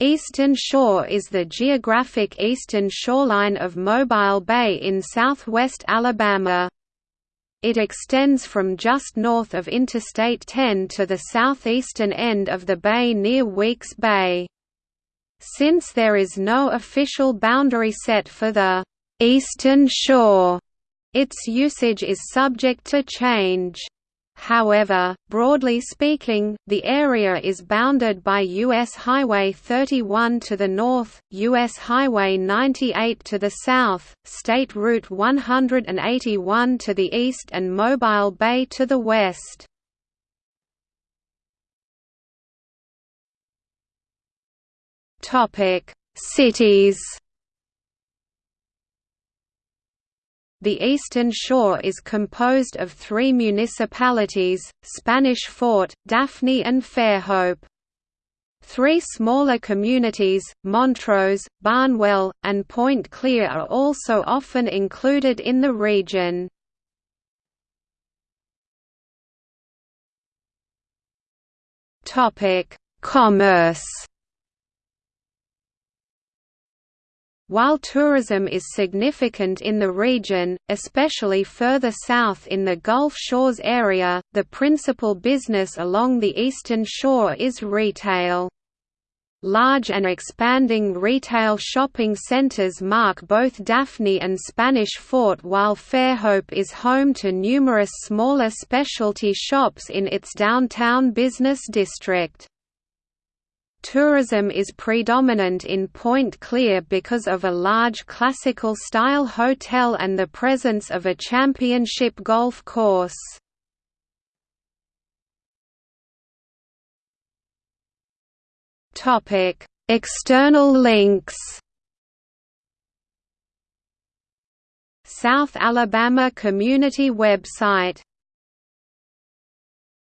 Eastern Shore is the geographic eastern shoreline of Mobile Bay in southwest Alabama. It extends from just north of Interstate 10 to the southeastern end of the bay near Weeks Bay. Since there is no official boundary set for the «Eastern Shore», its usage is subject to change. However, broadly speaking, the area is bounded by U.S. Highway 31 to the north, U.S. Highway 98 to the south, State Route 181 to the east and Mobile Bay to the west. Cities The Eastern Shore is composed of three municipalities, Spanish Fort, Daphne and Fairhope. Three smaller communities, Montrose, Barnwell, and Point Clear are also often included in the region. Commerce While tourism is significant in the region, especially further south in the Gulf Shores area, the principal business along the eastern shore is retail. Large and expanding retail shopping centers mark both Daphne and Spanish Fort while Fairhope is home to numerous smaller specialty shops in its downtown business district. Tourism is predominant in Point Clear because of a large classical-style hotel and the presence of a championship golf course. External links South Alabama Community website